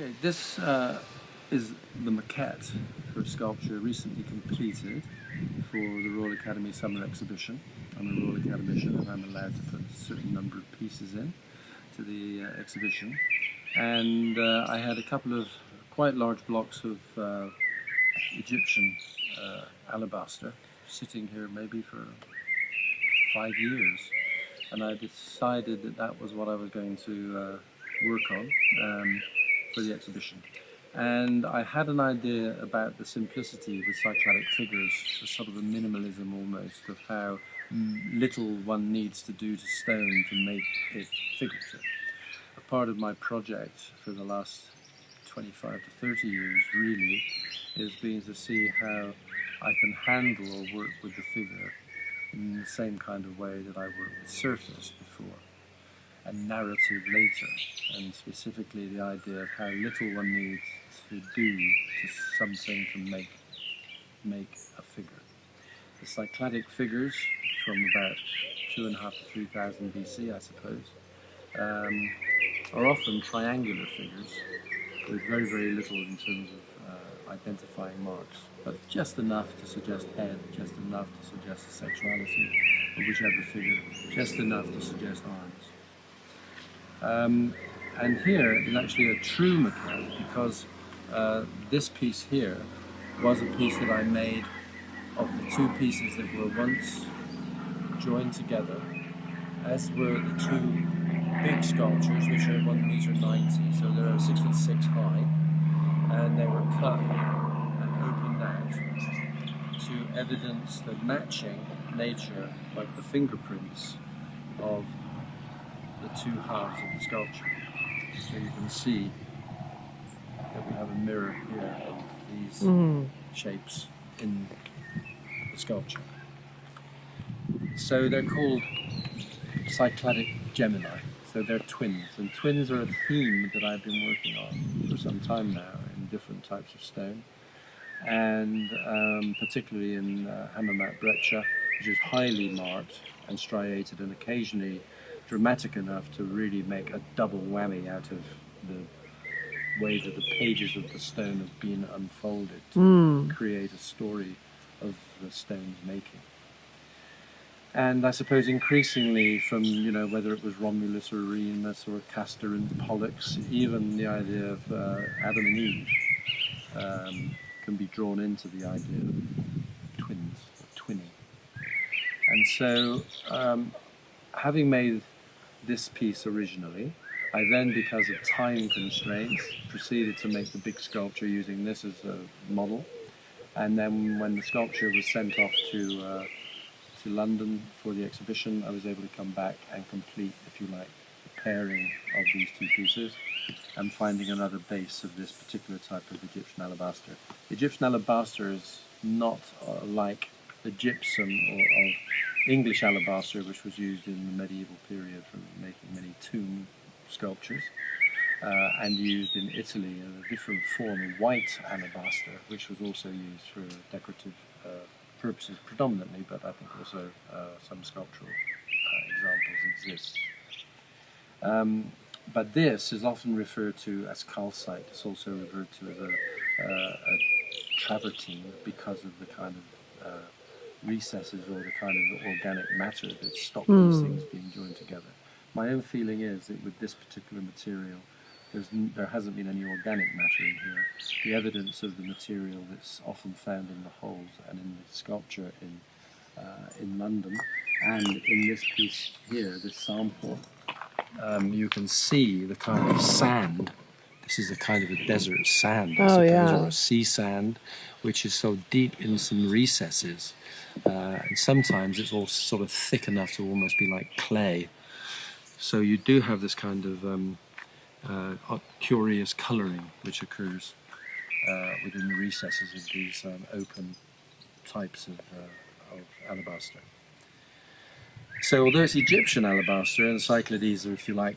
Okay, this uh, is the maquette for a sculpture recently completed for the Royal Academy Summer Exhibition. I'm a Royal Academician and I'm allowed to put a certain number of pieces in to the uh, exhibition. And uh, I had a couple of quite large blocks of uh, Egyptian uh, alabaster sitting here maybe for five years. And I decided that that was what I was going to uh, work on. Um, for the exhibition. And I had an idea about the simplicity with cycladic figures, sort of a minimalism almost of how little one needs to do to stone to make it figurative. A part of my project for the last 25 to 30 years really is being to see how I can handle or work with the figure in the same kind of way that I worked with surface before a narrative later, and specifically the idea of how little one needs to do to something to make make a figure. The Cycladic figures from about two and a half to three thousand BC, I suppose, um, are often triangular figures with very, very little in terms of uh, identifying marks, but just enough to suggest head, just enough to suggest sexuality of whichever figure, just enough to suggest arms. Um, and here is actually a true maquette because uh, this piece here was a piece that I made of the two pieces that were once joined together, as were the two big sculptures, which are one meter ninety, so they're six foot six high, and they were cut and opened out to evidence the matching nature, like the fingerprints of the two halves of the sculpture. So you can see that we have a mirror here of these mm. shapes in the sculpture. So they're called Cycladic Gemini. So they're twins, and twins are a theme that I've been working on for some time now in different types of stone, and um, particularly in uh, Hammamat breccia, which is highly marked and striated and occasionally dramatic enough to really make a double whammy out of the way that the pages of the stone have been unfolded to mm. create a story of the stone's making. And I suppose increasingly from, you know, whether it was Romulus or Remus or Castor and Pollux, even the idea of uh, Adam and Eve um, can be drawn into the idea of twins, or twinning. And so, um, having made this piece originally. I then, because of time constraints, proceeded to make the big sculpture using this as a model. And then when the sculpture was sent off to, uh, to London for the exhibition, I was able to come back and complete, if you like, the pairing of these two pieces and finding another base of this particular type of Egyptian alabaster. Egyptian alabaster is not uh, like the gypsum or of English alabaster, which was used in the medieval period for making many tomb sculptures, uh, and used in Italy in a different form, of white alabaster, which was also used for decorative uh, purposes predominantly, but I think also uh, some sculptural uh, examples exist. Um, but this is often referred to as calcite. It's also referred to as a, uh, a travertine because of the kind of recesses or the kind of organic matter that stop mm. these things being joined together. My own feeling is that with this particular material, there hasn't been any organic matter in here. The evidence of the material that's often found in the holes and in the sculpture in, uh, in London and in this piece here, this sample, um, you can see the kind of sand this is a kind of a desert sand, I oh, suppose, yeah. or a sea sand, which is so deep in some recesses. Uh, and sometimes it's all sort of thick enough to almost be like clay. So you do have this kind of um, uh, curious colouring which occurs uh, within the recesses of these um, open types of, uh, of alabaster. So although it's Egyptian alabaster and Cyclades, if you like,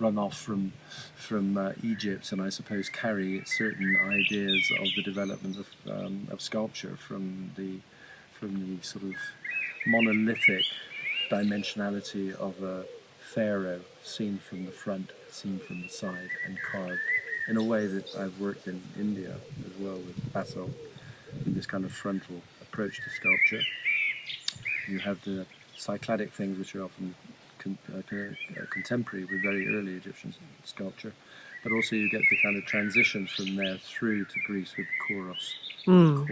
run off from from uh, Egypt, and I suppose carry certain ideas of the development of, um, of sculpture from the from the sort of monolithic dimensionality of a pharaoh seen from the front, seen from the side, and carved in a way that I've worked in India as well with basalt, in this kind of frontal approach to sculpture. You have the cycladic things which are often con uh, uh, contemporary with very early Egyptian sculpture, but also you get the kind of transition from there through to Greece with Kouros, mm.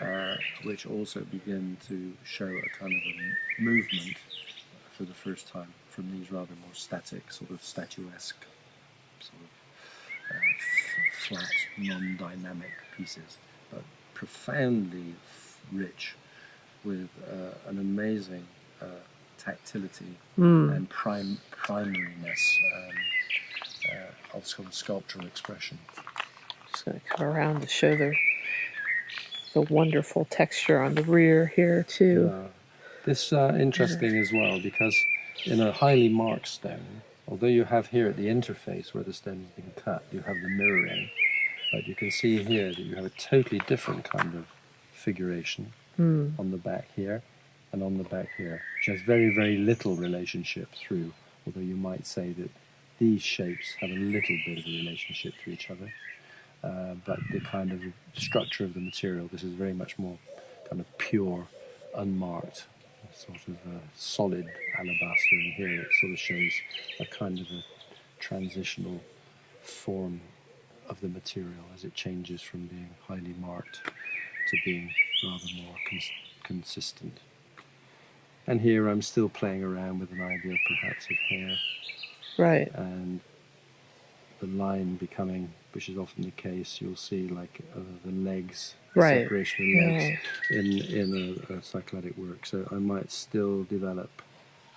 Uh, which also begin to show a kind of a movement for the first time from these rather more static, sort of statuesque, sort of uh, flat, non-dynamic pieces, but profoundly rich with uh, an amazing uh, tactility mm. and prim primariness um, uh, of of sculptural expression. Just going to come around to show the the wonderful texture on the rear here too. Uh, this uh, interesting as well because in a highly marked stone, although you have here at the interface where the stone has been cut, you have the mirroring, but you can see here that you have a totally different kind of figuration mm. on the back here and on the back here, which has very, very little relationship through, although you might say that these shapes have a little bit of a relationship to each other. Uh, but the kind of structure of the material, this is very much more kind of pure, unmarked, sort of a solid alabaster, and here it sort of shows a kind of a transitional form of the material as it changes from being highly marked to being rather more cons consistent. And here I'm still playing around with an idea perhaps of hair. Right. And the line becoming, which is often the case, you'll see like uh, the legs, right. separation of legs yeah. in, in a, a cycladic work. So I might still develop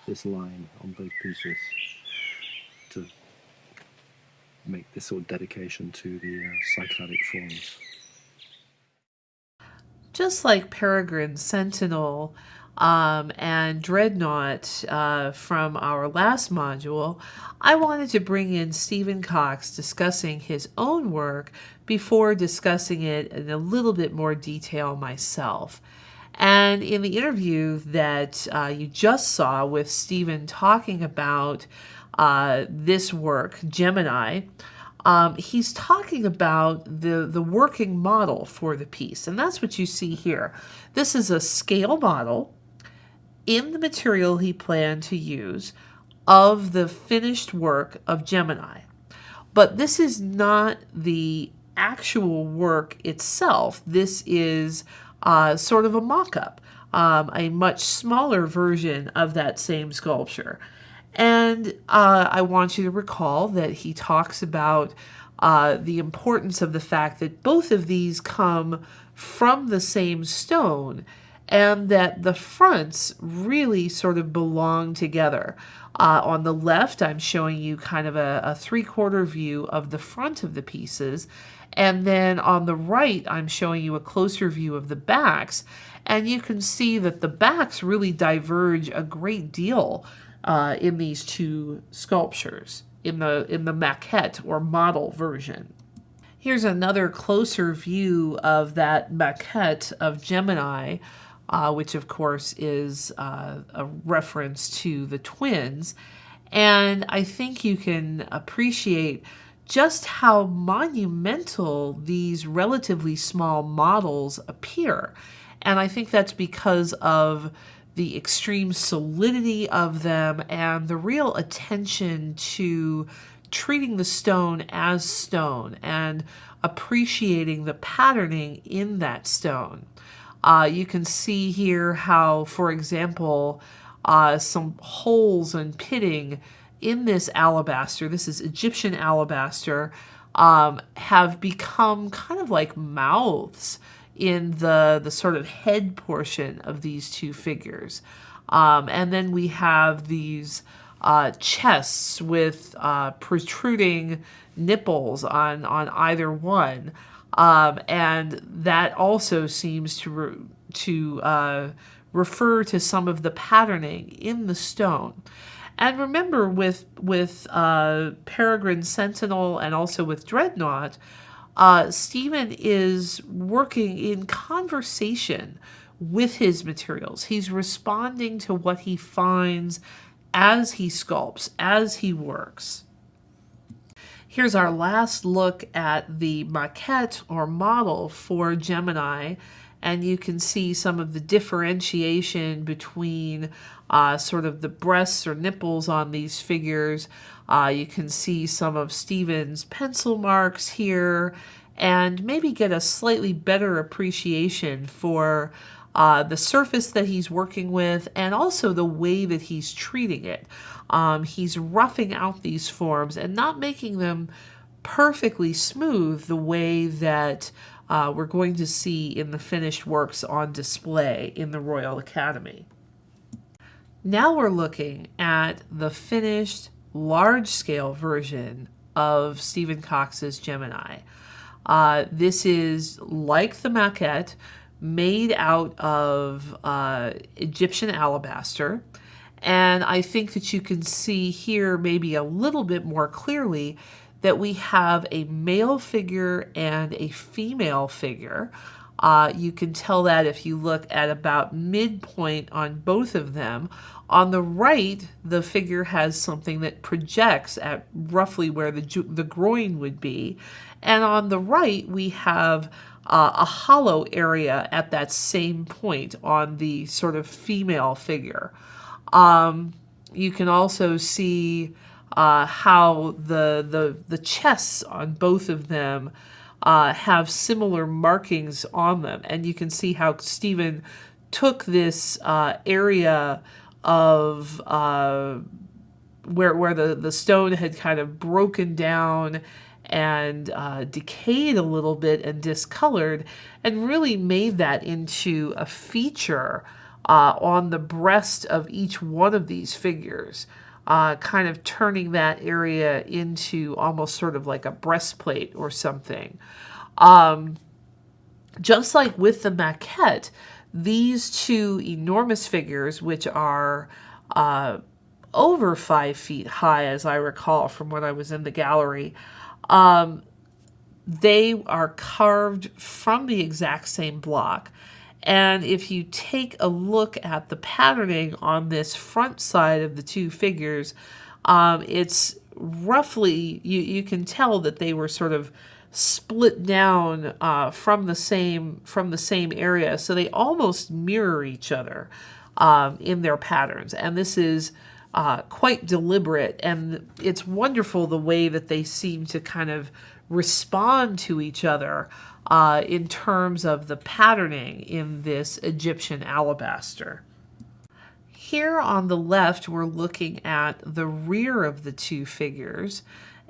this line on both pieces to make this sort of dedication to the uh, cycladic forms. Just like Peregrine Sentinel, um, and Dreadnought uh, from our last module, I wanted to bring in Stephen Cox discussing his own work before discussing it in a little bit more detail myself. And in the interview that uh, you just saw with Stephen talking about uh, this work, Gemini, um, he's talking about the, the working model for the piece. And that's what you see here. This is a scale model in the material he planned to use of the finished work of Gemini. But this is not the actual work itself. This is uh, sort of a mock-up, um, a much smaller version of that same sculpture. And uh, I want you to recall that he talks about uh, the importance of the fact that both of these come from the same stone and that the fronts really sort of belong together. Uh, on the left, I'm showing you kind of a, a three-quarter view of the front of the pieces, and then on the right, I'm showing you a closer view of the backs, and you can see that the backs really diverge a great deal uh, in these two sculptures, in the, in the maquette or model version. Here's another closer view of that maquette of Gemini uh, which of course is uh, a reference to the twins. And I think you can appreciate just how monumental these relatively small models appear. And I think that's because of the extreme solidity of them and the real attention to treating the stone as stone and appreciating the patterning in that stone. Uh, you can see here how, for example, uh, some holes and pitting in this alabaster, this is Egyptian alabaster, um, have become kind of like mouths in the, the sort of head portion of these two figures. Um, and then we have these uh, chests with uh, protruding nipples on, on either one. Um, and that also seems to, re to uh, refer to some of the patterning in the stone. And remember, with with uh, Peregrine Sentinel and also with Dreadnought, uh, Stephen is working in conversation with his materials. He's responding to what he finds as he sculpts, as he works. Here's our last look at the maquette or model for Gemini and you can see some of the differentiation between uh, sort of the breasts or nipples on these figures. Uh, you can see some of Stephen's pencil marks here and maybe get a slightly better appreciation for uh, the surface that he's working with and also the way that he's treating it. Um, he's roughing out these forms and not making them perfectly smooth the way that uh, we're going to see in the finished works on display in the Royal Academy. Now we're looking at the finished large-scale version of Stephen Cox's Gemini. Uh, this is like the maquette, made out of uh, Egyptian alabaster. And I think that you can see here maybe a little bit more clearly that we have a male figure and a female figure. Uh, you can tell that if you look at about midpoint on both of them. On the right, the figure has something that projects at roughly where the, the groin would be. And on the right, we have uh, a hollow area at that same point on the sort of female figure. Um, you can also see uh, how the, the, the chests on both of them uh, have similar markings on them. And you can see how Stephen took this uh, area of uh, where, where the, the stone had kind of broken down and uh, decayed a little bit and discolored and really made that into a feature uh, on the breast of each one of these figures uh, kind of turning that area into almost sort of like a breastplate or something. Um, just like with the maquette, these two enormous figures, which are uh, over five feet high, as I recall from when I was in the gallery, um, they are carved from the exact same block. And if you take a look at the patterning on this front side of the two figures, um, it's roughly, you, you can tell that they were sort of split down uh, from the same from the same area. So they almost mirror each other um, in their patterns. And this is uh, quite deliberate. And it's wonderful the way that they seem to kind of respond to each other uh, in terms of the patterning in this Egyptian alabaster. Here on the left, we're looking at the rear of the two figures.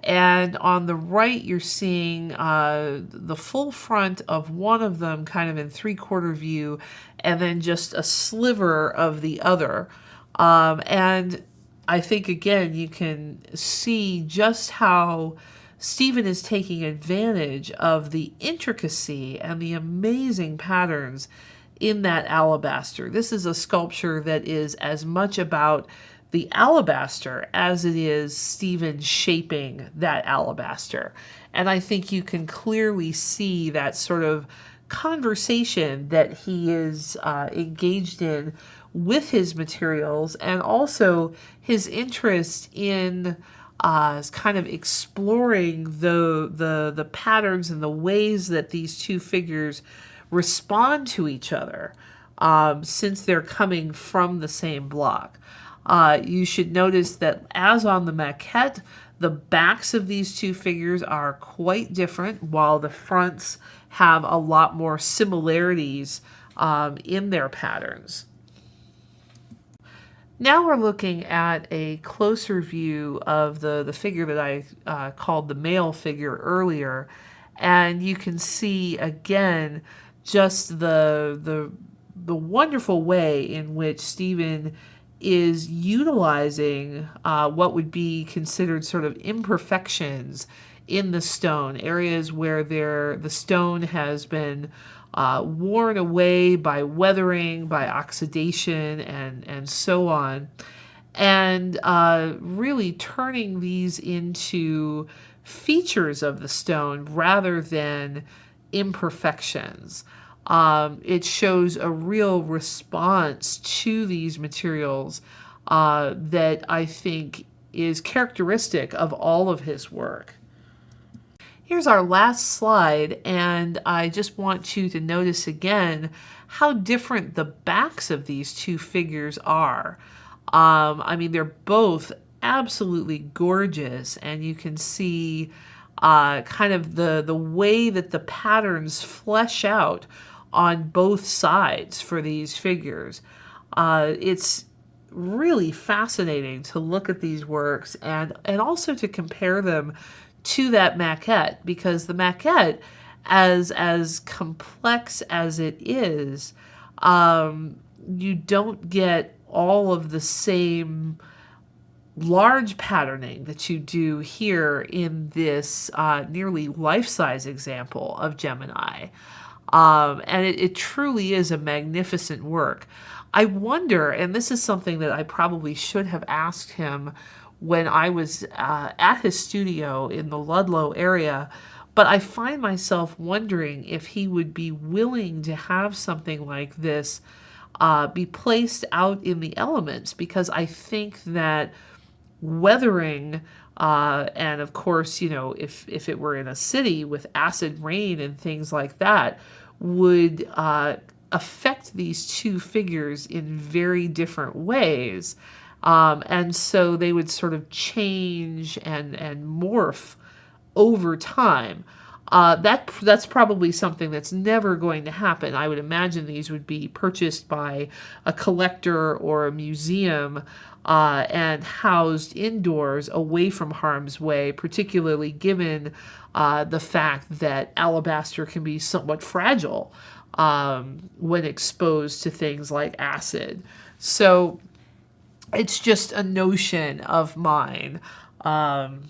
And on the right, you're seeing uh, the full front of one of them kind of in three-quarter view, and then just a sliver of the other. Um, and I think, again, you can see just how Stephen is taking advantage of the intricacy and the amazing patterns in that alabaster. This is a sculpture that is as much about the alabaster as it is Stephen shaping that alabaster. And I think you can clearly see that sort of conversation that he is uh, engaged in with his materials and also his interest in uh, kind of exploring the, the, the patterns and the ways that these two figures respond to each other um, since they're coming from the same block. Uh, you should notice that as on the maquette, the backs of these two figures are quite different while the fronts have a lot more similarities um, in their patterns. Now we're looking at a closer view of the, the figure that I uh, called the male figure earlier. And you can see again just the, the, the wonderful way in which Stephen is utilizing uh, what would be considered sort of imperfections in the stone, areas where there the stone has been uh, worn away by weathering, by oxidation, and, and so on. And uh, really turning these into features of the stone rather than imperfections. Um, it shows a real response to these materials uh, that I think is characteristic of all of his work. Here's our last slide, and I just want you to notice again how different the backs of these two figures are. Um, I mean, they're both absolutely gorgeous, and you can see uh, kind of the, the way that the patterns flesh out on both sides for these figures. Uh, it's really fascinating to look at these works and, and also to compare them to that maquette because the maquette, as, as complex as it is, um, you don't get all of the same large patterning that you do here in this uh, nearly life-size example of Gemini. Um, and it, it truly is a magnificent work. I wonder, and this is something that I probably should have asked him when I was uh, at his studio in the Ludlow area, but I find myself wondering if he would be willing to have something like this uh, be placed out in the elements because I think that weathering uh, and of course, you know, if, if it were in a city with acid rain and things like that, would uh, affect these two figures in very different ways. Um, and so they would sort of change and, and morph over time. Uh, that that's probably something that's never going to happen. I would imagine these would be purchased by a collector or a museum uh, and housed indoors away from harm's way, particularly given uh, the fact that alabaster can be somewhat fragile um, when exposed to things like acid. So it's just a notion of mine. Um,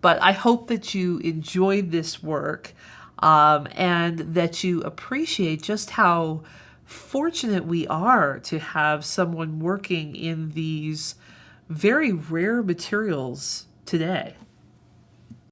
but I hope that you enjoyed this work um, and that you appreciate just how fortunate we are to have someone working in these very rare materials today.